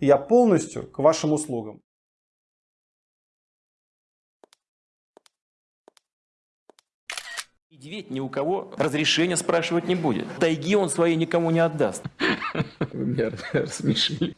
Я полностью к вашим услугам. Медведь ни у кого разрешения спрашивать не будет. Тайги он своей никому не отдаст. Вы меня рассмешили.